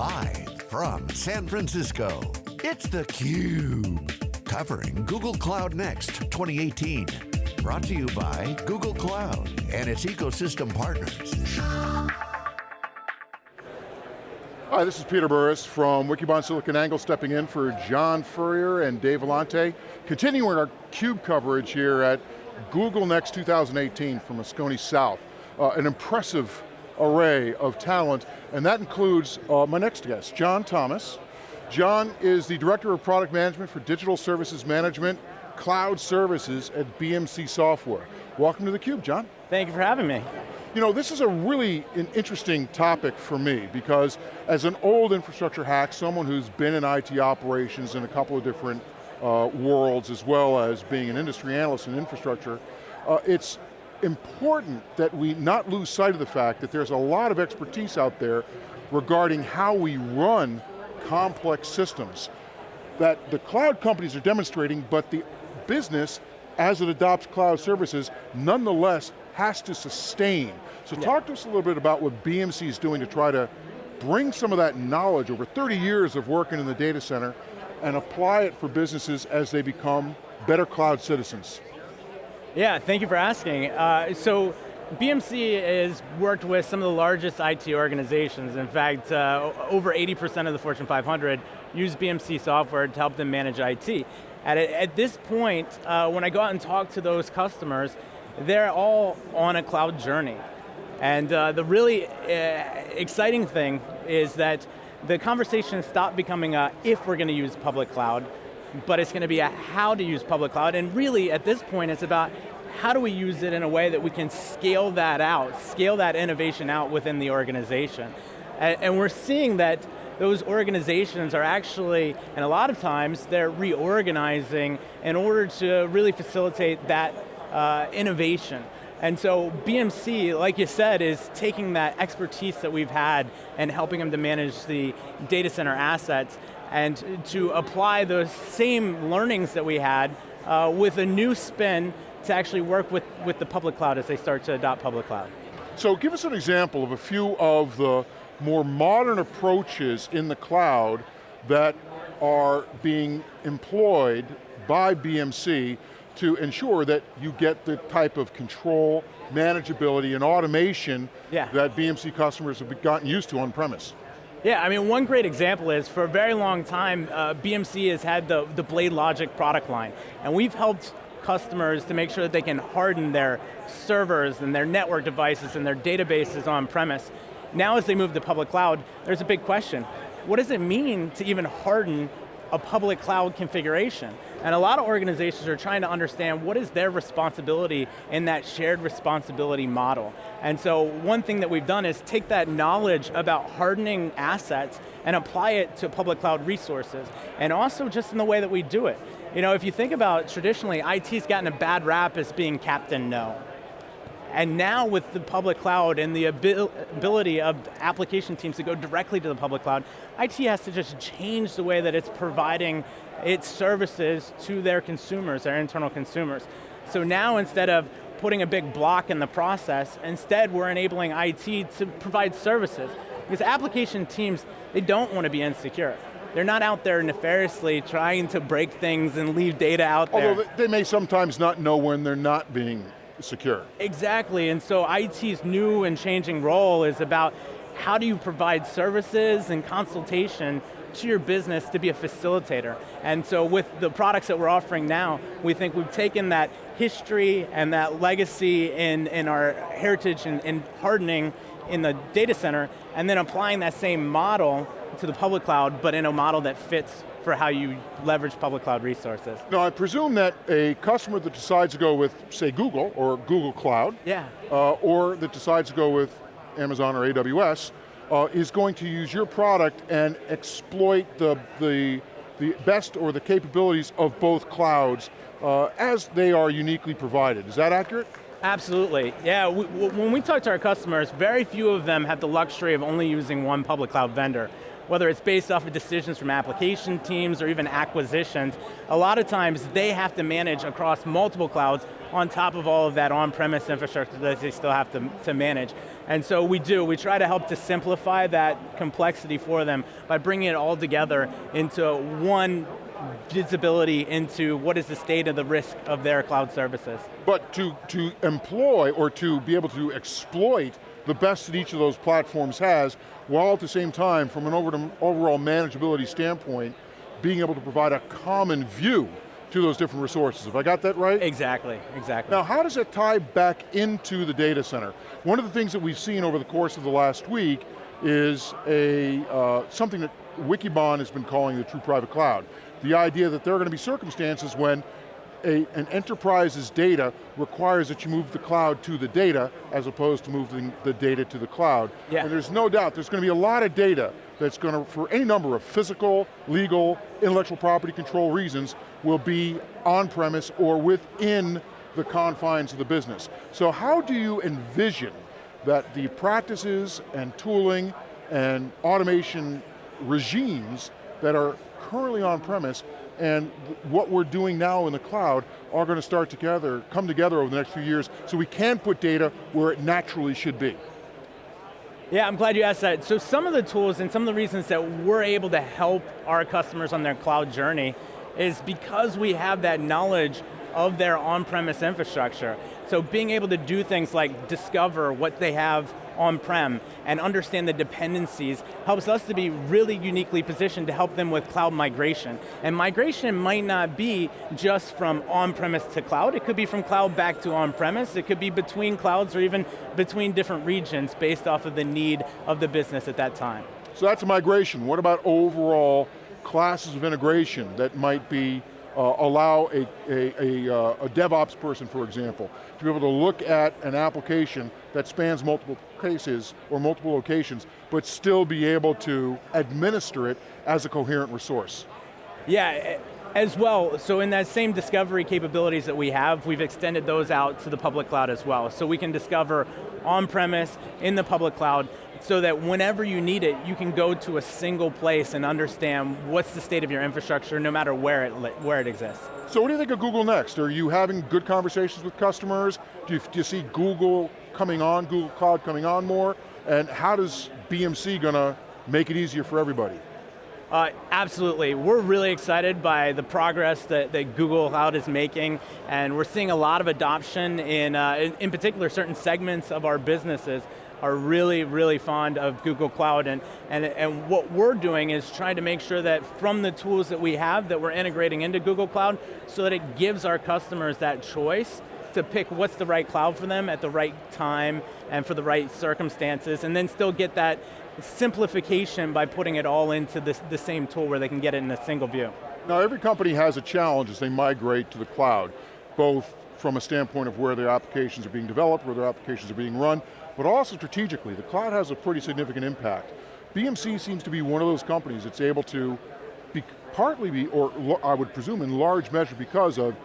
Live from San Francisco, it's theCUBE. Covering Google Cloud Next 2018. Brought to you by Google Cloud and its ecosystem partners. Hi, this is Peter Burris from Wikibon SiliconANGLE stepping in for John Furrier and Dave Vellante. Continuing our CUBE coverage here at Google Next 2018 from Moscone South. Uh, an impressive array of talent, and that includes uh, my next guest, John Thomas. John is the Director of Product Management for Digital Services Management, Cloud Services at BMC Software. Welcome to theCUBE, John. Thank you for having me. You know, this is a really an interesting topic for me because as an old infrastructure hack, someone who's been in IT operations in a couple of different uh, worlds as well as being an industry analyst in infrastructure, uh, it's important that we not lose sight of the fact that there's a lot of expertise out there regarding how we run complex systems that the cloud companies are demonstrating, but the business, as it adopts cloud services, nonetheless has to sustain. So yeah. talk to us a little bit about what BMC is doing to try to bring some of that knowledge over 30 years of working in the data center and apply it for businesses as they become better cloud citizens. Yeah, thank you for asking. Uh, so BMC has worked with some of the largest IT organizations. In fact, uh, over 80% of the Fortune 500 use BMC software to help them manage IT. At, at this point, uh, when I go out and talk to those customers, they're all on a cloud journey. And uh, the really uh, exciting thing is that the conversation stopped becoming a if we're going to use public cloud but it's going to be a how to use public cloud, and really at this point it's about how do we use it in a way that we can scale that out, scale that innovation out within the organization. And, and we're seeing that those organizations are actually, and a lot of times, they're reorganizing in order to really facilitate that uh, innovation. And so BMC, like you said, is taking that expertise that we've had and helping them to manage the data center assets and to apply those same learnings that we had uh, with a new spin to actually work with, with the public cloud as they start to adopt public cloud. So give us an example of a few of the more modern approaches in the cloud that are being employed by BMC to ensure that you get the type of control, manageability, and automation yeah. that BMC customers have gotten used to on premise. Yeah, I mean, one great example is for a very long time, uh, BMC has had the, the BladeLogic product line, and we've helped customers to make sure that they can harden their servers and their network devices and their databases on premise. Now as they move to public cloud, there's a big question. What does it mean to even harden a public cloud configuration. And a lot of organizations are trying to understand what is their responsibility in that shared responsibility model. And so one thing that we've done is take that knowledge about hardening assets and apply it to public cloud resources. And also just in the way that we do it. You know, if you think about traditionally, IT's gotten a bad rap as being Captain No. And now with the public cloud and the ability of application teams to go directly to the public cloud, IT has to just change the way that it's providing its services to their consumers, their internal consumers. So now instead of putting a big block in the process, instead we're enabling IT to provide services. Because application teams, they don't want to be insecure. They're not out there nefariously trying to break things and leave data out there. Although they may sometimes not know when they're not being secure. Exactly, and so IT's new and changing role is about how do you provide services and consultation to your business to be a facilitator. And so with the products that we're offering now, we think we've taken that history and that legacy in, in our heritage and, and hardening in the data center, and then applying that same model to the public cloud, but in a model that fits for how you leverage public cloud resources. Now I presume that a customer that decides to go with, say Google, or Google Cloud, yeah. Uh, or that decides to go with Amazon or AWS, uh, is going to use your product and exploit the, the, the best or the capabilities of both clouds uh, as they are uniquely provided. Is that accurate? Absolutely, yeah, we, when we talk to our customers, very few of them have the luxury of only using one public cloud vendor. Whether it's based off of decisions from application teams or even acquisitions, a lot of times they have to manage across multiple clouds on top of all of that on-premise infrastructure that they still have to, to manage. And so we do, we try to help to simplify that complexity for them by bringing it all together into one visibility into what is the state of the risk of their cloud services. But to, to employ or to be able to exploit the best that each of those platforms has, while at the same time, from an overall manageability standpoint, being able to provide a common view to those different resources. Have I got that right? Exactly, exactly. Now how does it tie back into the data center? One of the things that we've seen over the course of the last week is a uh, something that Wikibon has been calling the true private cloud. The idea that there are going to be circumstances when a, an enterprise's data requires that you move the cloud to the data as opposed to moving the data to the cloud. Yeah. And there's no doubt there's going to be a lot of data that's going to, for any number of physical, legal, intellectual property control reasons, will be on-premise or within the confines of the business. So how do you envision that the practices and tooling and automation regimes that are currently on-premise and what we're doing now in the cloud are going to start together, come together over the next few years so we can put data where it naturally should be. Yeah, I'm glad you asked that. So some of the tools and some of the reasons that we're able to help our customers on their cloud journey is because we have that knowledge of their on-premise infrastructure. So being able to do things like discover what they have on-prem and understand the dependencies helps us to be really uniquely positioned to help them with cloud migration. And migration might not be just from on-premise to cloud, it could be from cloud back to on-premise, it could be between clouds or even between different regions based off of the need of the business at that time. So that's migration. What about overall classes of integration that might be uh, allow a, a, a, uh, a, DevOps person, for example, to be able to look at an application that spans multiple cases or multiple locations, but still be able to administer it as a coherent resource. Yeah, as well, so in that same discovery capabilities that we have, we've extended those out to the public cloud as well. So we can discover on-premise, in the public cloud, so that whenever you need it, you can go to a single place and understand what's the state of your infrastructure, no matter where it, where it exists. So what do you think of Google Next? Are you having good conversations with customers? Do you, do you see Google coming on, Google Cloud coming on more? And how does BMC going to make it easier for everybody? Uh, absolutely, we're really excited by the progress that, that, Google Cloud is making, and we're seeing a lot of adoption in, uh, in, in particular certain segments of our businesses are really, really fond of Google Cloud, and, and, and what we're doing is trying to make sure that from the tools that we have, that we're integrating into Google Cloud, so that it gives our customers that choice to pick what's the right cloud for them at the right time and for the right circumstances, and then still get that simplification by putting it all into this, the same tool where they can get it in a single view. Now every company has a challenge as they migrate to the cloud, both from a standpoint of where their applications are being developed, where their applications are being run, but also strategically, the cloud has a pretty significant impact. BMC seems to be one of those companies that's able to be, partly be, or I would presume in large measure because of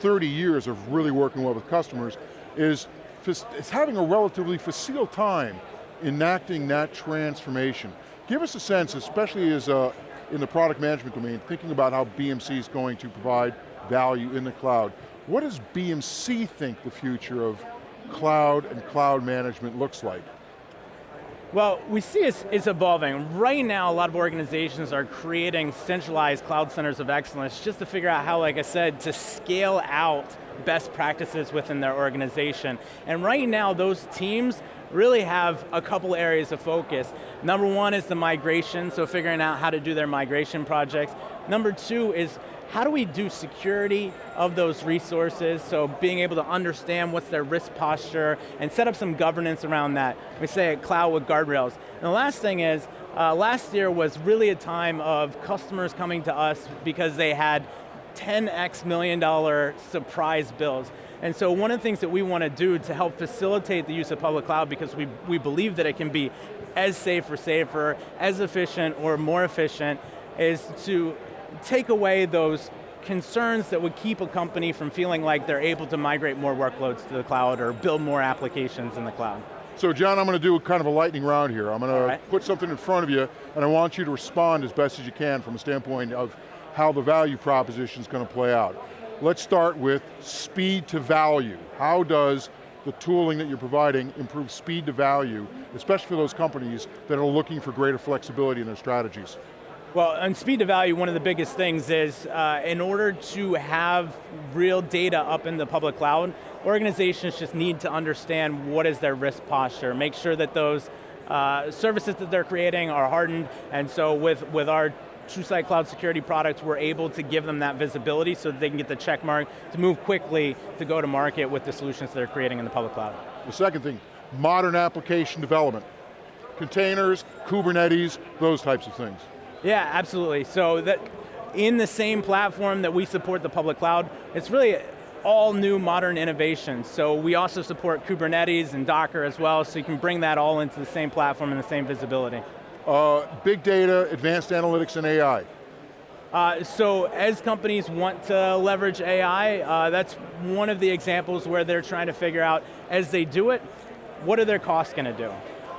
30 years of really working well with customers, is, is having a relatively facile time enacting that transformation. Give us a sense, especially as a, in the product management domain, thinking about how BMC is going to provide value in the cloud. What does BMC think the future of cloud and cloud management looks like? Well, we see it's, it's, evolving. Right now, a lot of organizations are creating centralized cloud centers of excellence just to figure out how, like I said, to scale out best practices within their organization. And right now, those teams really have a couple areas of focus. Number one is the migration, so figuring out how to do their migration projects. Number two is how do we do security of those resources, so being able to understand what's their risk posture and set up some governance around that. We say cloud with guardrails. And the last thing is, uh, last year was really a time of customers coming to us because they had 10x million dollar surprise bills. And so one of the things that we want to do to help facilitate the use of public cloud because we, we believe that it can be as safe or safer, as efficient or more efficient, is to take away those concerns that would keep a company from feeling like they're able to migrate more workloads to the cloud or build more applications in the cloud. So John, I'm going to do kind of a lightning round here. I'm going to right. put something in front of you, and I want you to respond as best as you can from a standpoint of how the value proposition is going to play out. Let's start with speed to value. How does the tooling that you're providing improve speed to value, especially for those companies that are looking for greater flexibility in their strategies? Well, on speed to value, one of the biggest things is uh, in order to have real data up in the public cloud, organizations just need to understand what is their risk posture, make sure that those uh, services that they're creating are hardened, and so with, with our TrueSight Cloud Security products, we're able to give them that visibility so that they can get the check mark to move quickly to go to market with the solutions they're creating in the public cloud. The second thing, modern application development. Containers, Kubernetes, those types of things. Yeah, absolutely. So that in the same platform that we support the public cloud, it's really all new modern innovations. So we also support Kubernetes and Docker as well, so you can bring that all into the same platform and the same visibility. Uh, big data, advanced analytics, and AI. Uh, so as companies want to leverage AI, uh, that's one of the examples where they're trying to figure out, as they do it, what are their costs going to do?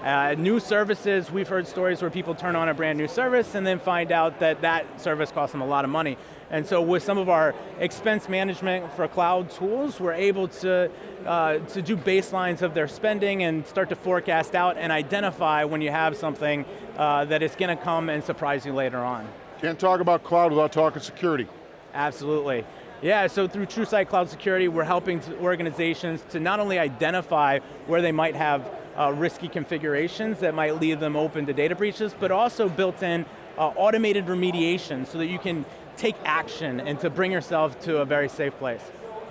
Uh, new services, we've heard stories where people turn on a brand new service and then find out that that service costs them a lot of money. And so with some of our expense management for cloud tools, we're able to, uh, to do baselines of their spending and start to forecast out and identify when you have something uh, that is going to come and surprise you later on. Can't talk about cloud without talking security. Absolutely. Yeah, so through TrueSight Cloud Security, we're helping organizations to not only identify where they might have uh, risky configurations that might leave them open to data breaches, but also built in uh, automated remediation so that you can take action and to bring yourself to a very safe place.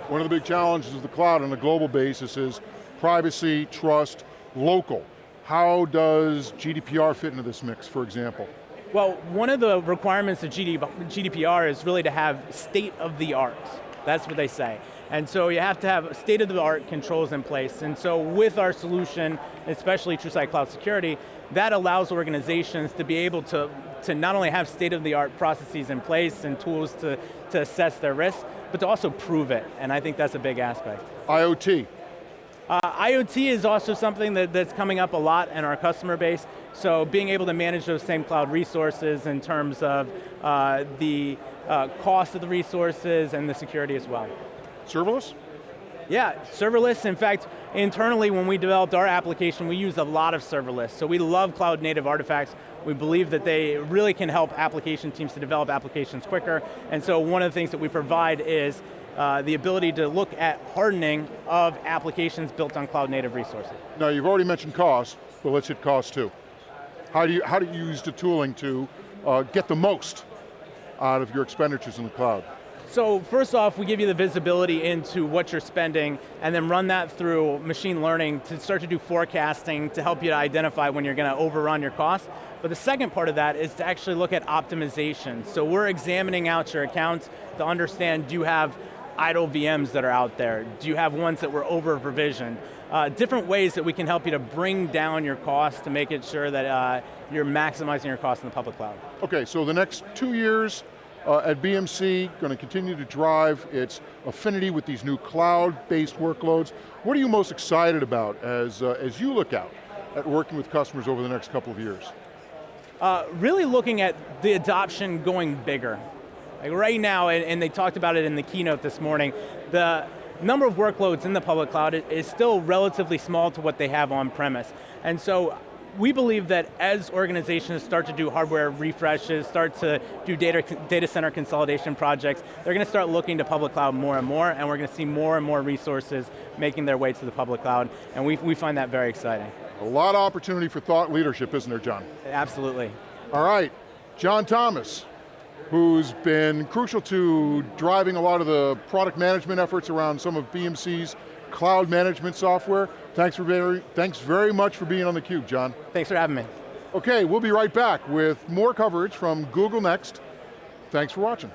One of the big challenges of the cloud on a global basis is privacy, trust, local. How does GDPR fit into this mix, for example? Well, one of the requirements of GDPR is really to have state of the art. That's what they say. And so you have to have state-of-the-art controls in place. And so with our solution, especially TrueSight Cloud Security, that allows organizations to be able to, to not only have state-of-the-art processes in place and tools to, to assess their risk, but to also prove it, and I think that's a big aspect. IoT. Uh, IoT is also something that, that's coming up a lot in our customer base, so being able to manage those same cloud resources in terms of uh, the uh, cost of the resources and the security as well. Serverless? Yeah, serverless. In fact, internally when we developed our application, we use a lot of serverless. So we love cloud native artifacts. We believe that they really can help application teams to develop applications quicker. And so one of the things that we provide is uh, the ability to look at hardening of applications built on cloud native resources. Now you've already mentioned cost, but let's hit cost too. How do you, how do you use the tooling to uh, get the most out of your expenditures in the cloud? So first off, we give you the visibility into what you're spending and then run that through machine learning to start to do forecasting to help you to identify when you're going to overrun your costs. But the second part of that is to actually look at optimization. So we're examining out your accounts to understand, do you have idle VMs that are out there? Do you have ones that were over provisioned? Uh, different ways that we can help you to bring down your costs to make it sure that uh, you're maximizing your costs in the public cloud. Okay, so the next two years, uh, at BMC, going to continue to drive its affinity with these new cloud-based workloads. What are you most excited about as, uh, as you look out at working with customers over the next couple of years? Uh, really looking at the adoption going bigger. Like right now, and, and they talked about it in the keynote this morning, the number of workloads in the public cloud is still relatively small to what they have on premise. And so we believe that as organizations start to do hardware refreshes, start to do data, data center consolidation projects, they're going to start looking to public cloud more and more, and we're going to see more and more resources making their way to the public cloud, and we, we find that very exciting. A lot of opportunity for thought leadership, isn't there, John? Absolutely. All right, John Thomas, who's been crucial to driving a lot of the product management efforts around some of BMC's cloud management software. Thanks, for very, thanks very much for being on theCUBE, John. Thanks for having me. Okay, we'll be right back with more coverage from Google Next. Thanks for watching.